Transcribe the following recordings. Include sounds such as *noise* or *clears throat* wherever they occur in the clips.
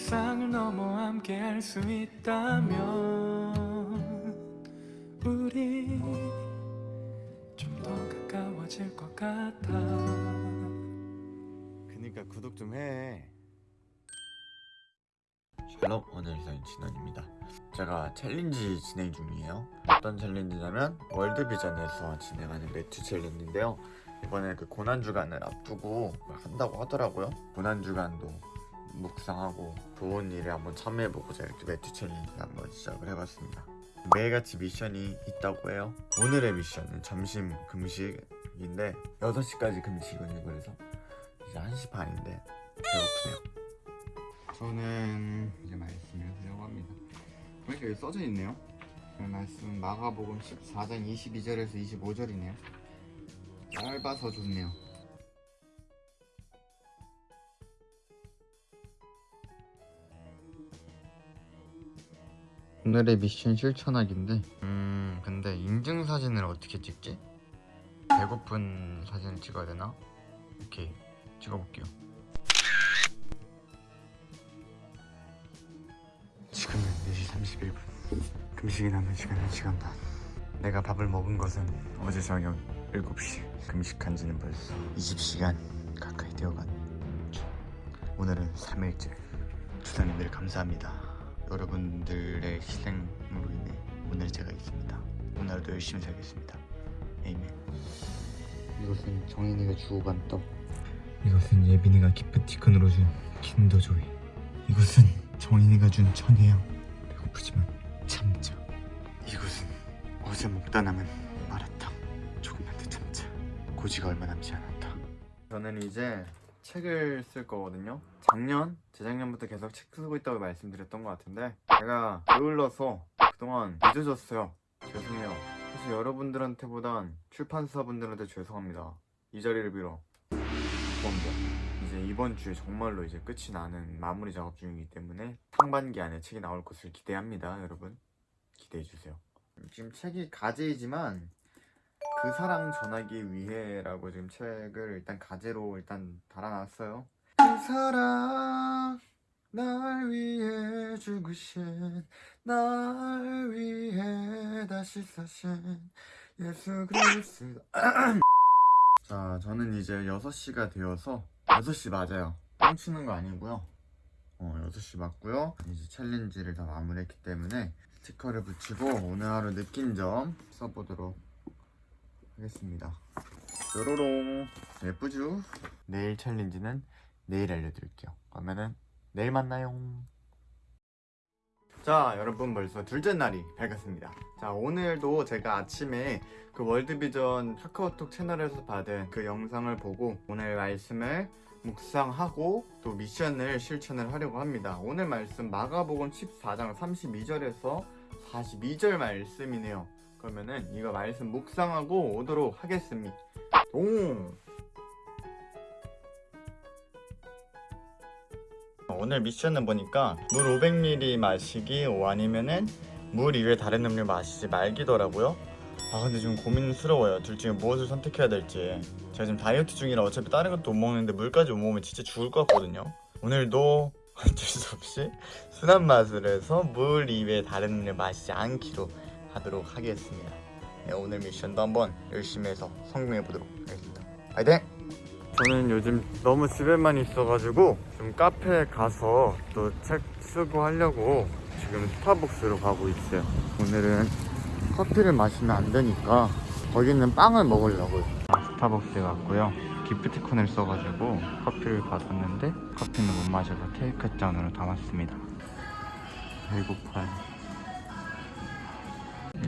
일상을 넘어 함께 할 수 있다면 우리 좀 더 가까워질 것 같아 그니까 구독 좀 해. 샬롬 오늘 사인 진원입니다. 제가 챌린지 진행 중이에요. 어떤 챌린지냐면 월드비전에서 진행하는 매튜 챌린지인데요. 이번에 그 고난 주간을 앞두고 한다고 하더라고요. 고난 주간도 묵상하고 좋은 일에 한번 참여해보고 제가 이렇게 매튜 챌린지 한번 시작을 해봤습니다. 매일같이 미션이 있다고 해요. 오늘의 미션은 점심 금식인데 6시까지 금식이거든요. 그래서 이제 1시 반인데 배고프네요. 저는 이제 말씀을 하려고 합니다. 보니까 여기 써져 있네요. 그 말씀 마가복음 14장 22절에서 25절이네요. 짧아서 좋네요. 오늘의 미션 실천하기인데 음 근데 인증 사진을 어떻게 찍지? 배고픈 사진을 찍어야 되나? 오케이 찍어볼게요. 지금은 4시 31분. 금식이 남은 시간 1시간 반. 내가 밥을 먹은 것은 어제 저녁 7시. 금식한 지는 벌써 20시간 가까이 되어간 중 오늘은 3일째. 주사님들 감사합니다 여러분들의 희생으로 인해 오늘 제가 있습니다 오늘도 열심히 살겠습니다 에이멘 이것은 정인이가 주고 간 떡. 이것은 예빈이가 기프티콘으로 준 킨더조이. 이것은 정인이가 준 천혜향. 배고프지만 참자. 이것은 어제 먹다 남은 마라탕. 조금만 더 참자. 고지가 얼마 남지 않았다. 저는 이제 책을 쓸 거거든요. 작년, 재작년부터 계속 책 쓰고 있다고 말씀드렸던 것 같은데 제가 게을러서 그동안 늦어졌어요. 죄송해요. 사실 여러분들한테보단 출판사분들한테 죄송합니다. 이 자리를 빌어 죄송합니다. 이제 이번 주에 정말로 이제 끝이 나는 마무리 작업 중이기 때문에 상반기 안에 책이 나올 것을 기대합니다, 여러분. 기대해 주세요. 지금 책이 가제이지만 그 사랑 전하기 위해 라고 지금 책을 일단 가제로 일단 달아놨어요. 그 사랑 날 위해 죽으신 날 위해 다시 사신 예수 그리스도. *clears throat* 자 저는 이제 6시가 되어서 6시 맞아요. 뻥치는 거 아니고요. 어 6시 맞고요. 이제 챌린지를 다 마무리했기 때문에 스티커를 붙이고 오늘 하루 느낀 점 써보도록 하겠습니다. 뾰로롱. 예쁘죠? 내일 챌린지는 내일 알려드릴게요. 그러면은 내일 만나요. 자 여러분 벌써 둘째 날이 밝았습니다. 자 오늘도 제가 아침에 그 월드비전 카카오톡 채널에서 받은 그 영상을 보고 오늘 말씀을 묵상하고 또 미션을 실천을 하려고 합니다. 오늘 말씀 마가복음 14장 32절에서 42절 말씀이네요. 그러면은 이거 말씀 묵상하고 오도록 하겠습니다. 동 오늘 미션은 보니까 물 500ml 마시기 아니면은 물 이외에 다른 음료 마시지 말기더라고요. 아 근데 좀 고민스러워요. 둘 중에 무엇을 선택해야 될지. 제가 지금 다이어트 중이라 어차피 다른 것도 못 먹는데 물까지 못 먹으면 진짜 죽을 것 같거든요. 오늘도 *laughs* 어쩔 수 없이 순한 맛을 해서 물 이외에 다른 음료 마시지 않기로 하도록 하겠습니다. 네, 오늘 미션도 한번 열심히 해서 성공해 보도록 하겠습니다. 파이팅! 저는 요즘 너무 집에만 있어가지고 좀 카페에 가서 또 책 쓰고 하려고 지금 스타벅스로 가고 있어요. 오늘은 커피를 마시면 안 되니까 거기는 빵을 먹으려고요. 스타벅스에 갔고요. 기프티콘을 써가지고 커피를 받았는데 커피는 못 마셔서 테이크 잔으로 담았습니다. 배고파요.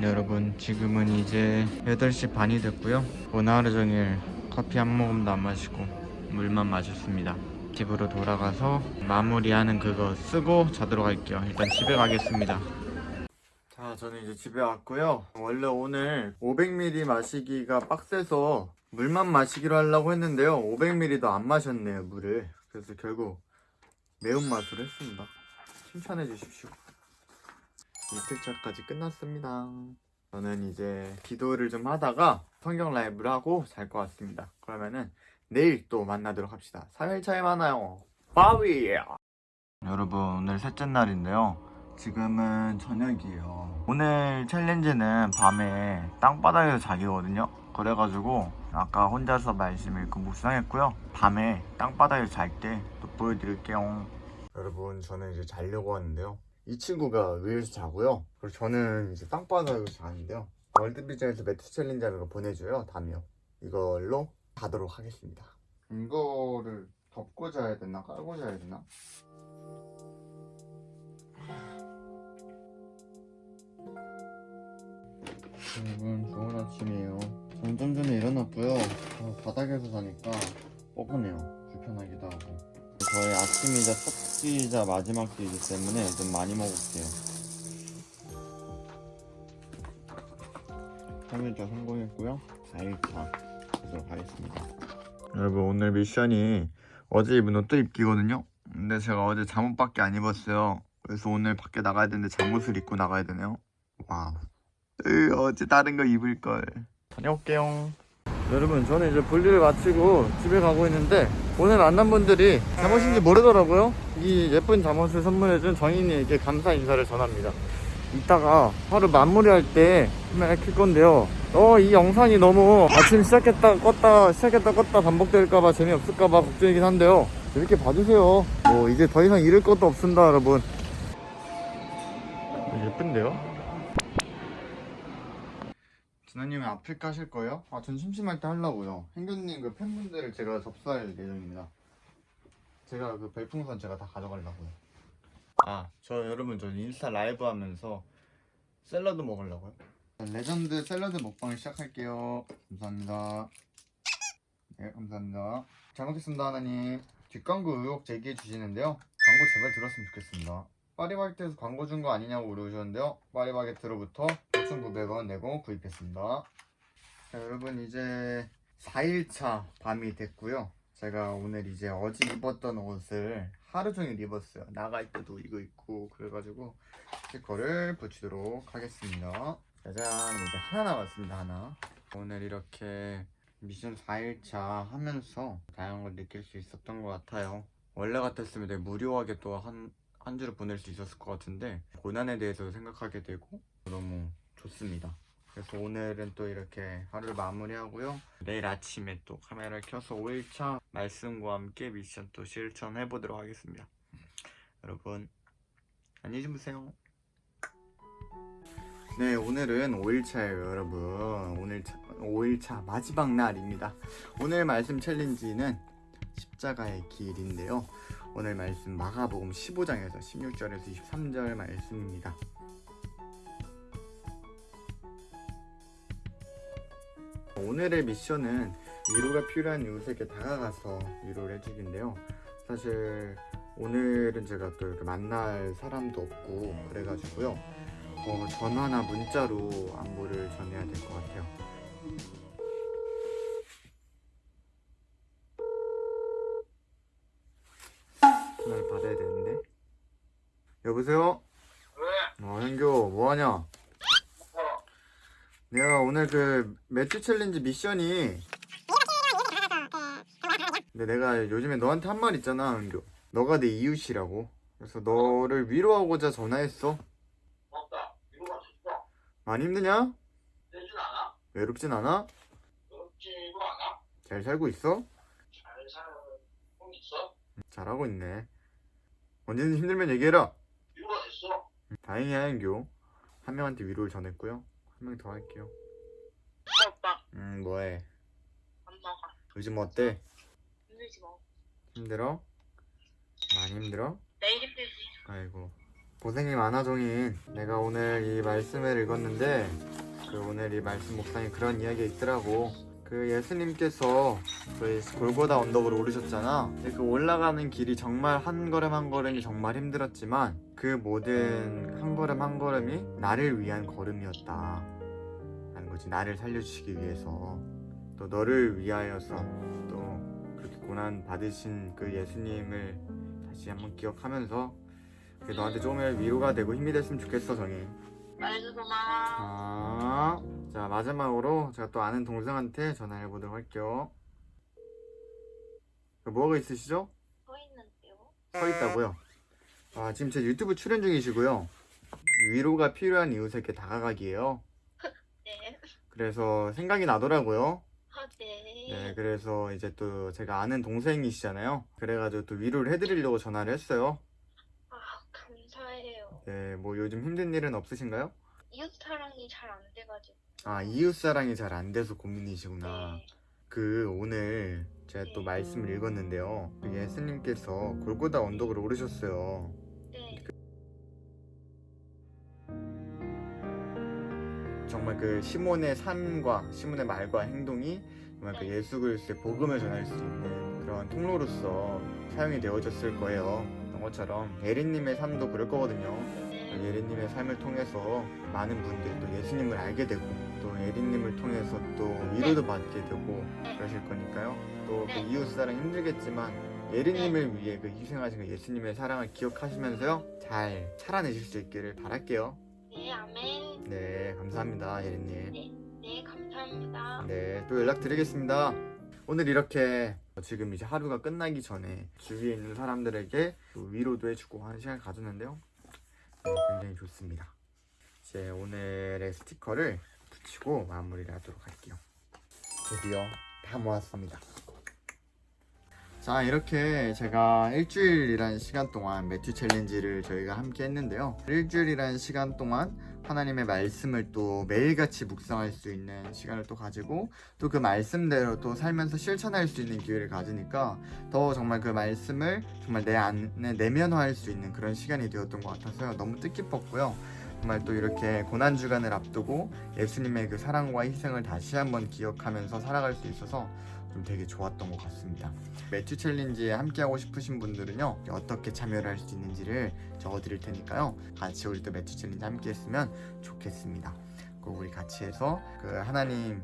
여러분 지금은 이제 8시 반이 됐고요. 오늘 하루 종일 커피 한 모금도 안 마시고 물만 마셨습니다. 집으로 돌아가서 마무리하는 그거 쓰고 자도록 할게요. 일단 집에 가겠습니다. 자 저는 이제 집에 왔고요. 원래 오늘 500ml 마시기가 빡세서 물만 마시기로 하려고 했는데요. 500ml도 안 마셨네요 물을. 그래서 결국 매운맛으로 했습니다. 칭찬해 주십시오. 이틀차까지 끝났습니다. 저는 이제 기도를 좀 하다가 성경 라이브를 하고 잘 것 같습니다. 그러면은 내일 또 만나도록 합시다. 3일차에 만나요. 바위 여러분 오늘 셋째 날인데요. 지금은 저녁이에요. 오늘 챌린지는 밤에 땅바닥에서 자기거든요. 그래가지고 아까 혼자서 말씀 읽고 묵상했고요. 밤에 땅바닥에서 잘 때 또 보여드릴게요. 여러분 저는 이제 자려고 하는데요. 이 친구가 위에서 자고요. 그리고 저는 이제 땅바닥에서 자는데요 월드비전에서 매트 거 보내줘요 담요. 이걸로 자도록 하겠습니다. 이거를 덮고 자야 되나 깔고 자야 되나? 여러분 좋은 아침이에요. 저는 좀 전에 일어났고요. 어, 바닥에서 자니까 뻐근해요. 불편하기도 하고. 저의 아침이자 첫 끼이자 마지막 끼이기 때문에 좀 많이 먹을게요 3일차 성공했고요 4일차 가도록 하겠습니다 여러분 오늘 미션이 어제 입은 옷도 입기거든요 근데 제가 어제 잠옷밖에 안 입었어요 그래서 오늘 밖에 나가야 되는데 잠옷을 입고 나가야 되네요 와우 으, 어제 다른 거 입을 걸. 다녀올게요. 여러분, 저는 이제 볼일을 마치고 집에 가고 있는데 오늘 만난 분들이 잠옷인지 모르더라고요. 이 예쁜 잠옷을 선물해준 정인이에게 감사 인사를 전합니다. 이따가 하루 마무리할 때 카메라 킬 건데요. 어, 이 영상이 너무 아침 시작했다 껐다 시작했다 껐다 반복될까봐 재미없을까봐 걱정이긴 한데요. 이렇게 봐주세요. 뭐 이제 더 이상 잃을 것도 없습니다, 여러분. 예쁜데요? 진아님은 아프리카 하실 거예요? 아, 전 심심할 때 하려고요. 행교님 그 팬분들을 제가 접수할 예정입니다. 제가 그 별풍선 제가 다 가져가려고요. 아, 저 여러분 저 인스타 라이브 하면서 샐러드 먹으려고요. 레전드 샐러드 먹방을 시작할게요. 감사합니다. 네, 감사합니다. 잘 먹겠습니다, 하나님. 뒷광고 의혹 제기해 주시는데요. 광고 제발 들었으면 좋겠습니다. 파리바게트에서 광고 준 거 아니냐고 물어보셨는데요. 파리바게트로부터 5,900원 내고 구입했습니다. 자, 여러분 이제 4일차 밤이 됐고요. 제가 오늘 이제 어제 입었던 옷을 하루 종일 입었어요. 나갈 때도 이거 입고 그래가지고 스티커를 붙이도록 하겠습니다. 짜잔 이제 하나 남았습니다 하나. 오늘 이렇게 미션 4일차 하면서 다양한 걸 느낄 수 있었던 것 같아요. 원래 같았으면 되게 무료하게 또 한 한 주를 보낼 수 있었을 것 같은데 고난에 대해서 생각하게 되고 너무 좋습니다. 그래서 오늘은 또 이렇게 하루를 마무리하고요. 내일 아침에 또 카메라를 켜서 5일차 말씀과 함께 미션 또 실천해 보도록 하겠습니다. 여러분 안녕히 주무세요. 네 오늘은 5일차예요 여러분 오늘 5일차 마지막 날입니다 오늘 말씀 챌린지는 십자가의 길인데요 오늘 말씀 마가복음 15장에서 16절에서 23절 말씀입니다 오늘의 미션은 위로가 필요한 이웃에게 다가가서 위로를 해주기인데요 사실 오늘은 제가 또 이렇게 만날 사람도 없고 그래가지고요 어, 전화나 문자로 안부를 전해야 될 것 같아요. 전화를 받아야 되는데. 여보세요? 왜? 어, 현교, 뭐하냐? 내가 오늘 그 매튜 챌린지 미션이 근데 내가 요즘에 너한테 한 말 있잖아, 현교. 너가 내 이웃이라고. 그래서 너를 위로하고자 전화했어. 없다. 이거가 있어. 많이 힘드냐? 되진 않아. 외롭진 않아? 그렇지도 않아. 잘 살고 있어? 잘형 있어. 잘하고 있네. 언제든 힘들면 얘기해라. 이거가 됐어. 다행이야, 현교. 한 명한테 위로를 전했고요. 한 명 더 할게요. 오빠 음, 뭐해? 엄마가 요즘 어때? 힘들지 뭐. 힘들어? 많이 힘들어? 내일 힘들지. 아이고. 고생이 많아, 종인. 내가 오늘 이 말씀을 읽었는데, 그 오늘 이 말씀 목상에 그런 이야기가 있더라고. 그 예수님께서 그 골고다 언덕으로 오르셨잖아. 근데 그 올라가는 길이 정말 한 걸음 한 걸음이 정말 힘들었지만 그 모든 한 걸음 한 걸음이 나를 위한 걸음이었다. 라는 거지. 나를 살려주시기 위해서. 또 너를 위하여서 또 그렇게 고난 받으신 그 예수님을 다시 한번 기억하면서 너한테 조금의 위로가 되고 힘이 됐으면 좋겠어, 정인. 말해줘 고마워. 아, 자 마지막으로 제가 또 아는 동생한테 전화해 보도록 할게요. 그 뭐가 있으시죠? 서 있는데요. 서 있다고요? 아, 지금 제 유튜브 출연 중이시고요. 위로가 필요한 이웃에게 다가가기예요. *laughs* 네. 그래서 생각이 나더라고요. 아, 네. 네, 그래서 이제 또 제가 아는 동생이시잖아요. 그래가지고 또 위로를 해드리려고 전화를 했어요. 아, 감사해요. 네, 뭐 요즘 힘든 일은 없으신가요? 이웃 사랑이 잘 안 돼가지고. 아, 이웃 사랑이 잘 안 돼서 고민이시구나. 네. 그 오늘 제가 또 말씀을 읽었는데요. 그 예수님께서 골고다 언덕을 오르셨어요. 정말 그 시몬의 삶과 시몬의 말과 행동이 정말 그 예수 그리스도의 복음을 전할 수 있는 그런 통로로서 사용이 되어졌을 거예요. 그런 것처럼 예린님의 삶도 그럴 거거든요. 네. 예린님의 삶을 통해서 많은 분들이 또 예수님을 알게 되고 또 예린님을 통해서 또 위로도 받게 되고 그러실 거니까요. 또그 네. 이웃사랑 힘들겠지만 예린님을 위해 그 희생하신 그 예수님의 사랑을 기억하시면서요 잘 살아내실 수 있기를 바랄게요. 네, 아멘. 네 감사합니다 예린님. 네, 감사합니다. 네, 또 연락드리겠습니다. 오늘 이렇게 지금 이제 하루가 끝나기 전에 주위에 있는 사람들에게 또 위로도 해주고 하는 시간을 가졌는데요. 네, 굉장히 좋습니다. 이제 오늘의 스티커를 붙이고 마무리를 하도록 할게요. 드디어 다 모았습니다. 자 이렇게 제가 일주일이란 시간 동안 매튜 챌린지를 저희가 함께 했는데요. 일주일이란 시간 동안 하나님의 말씀을 또 매일같이 묵상할 수 있는 시간을 또 가지고 또 그 말씀대로 또 살면서 실천할 수 있는 기회를 가지니까 더 정말 그 말씀을 정말 내 안에 내면화할 수 있는 그런 시간이 되었던 것 같아서요. 너무 뜻깊었고요. 정말 또 이렇게 고난 주간을 앞두고 예수님의 그 사랑과 희생을 다시 한번 기억하면서 살아갈 수 있어서 좀 되게 좋았던 것 같습니다. 매튜 챌린지에 함께하고 싶으신 분들은요 어떻게 참여를 할 수 있는지를 적어드릴 테니까요 같이 우리 또 매튜 챌린지 함께 했으면 좋겠습니다. 꼭 우리 같이 해서 그 하나님의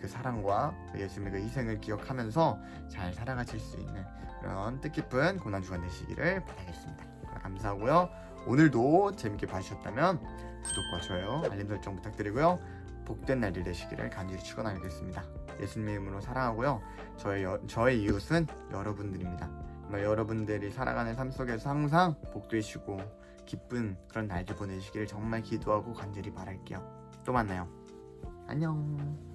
그 사랑과 그 예수님의 그 희생을 기억하면서 잘 살아가실 수 있는 그런 뜻깊은 고난 주간 되시기를 바라겠습니다. 감사하고요. 오늘도 재밌게 봐주셨다면 구독과 좋아요, 알림 설정 부탁드리고요. 복된 날이 되시기를 간절히 축원하겠습니다. 예수님의 이름으로 사랑하고요. 저의 여- 저의 이웃은 여러분들입니다. 여러분들이 살아가는 삶 속에서 항상 복되시고 기쁜 그런 날들 보내시기를 정말 기도하고 간절히 바랄게요. 또 만나요. 안녕.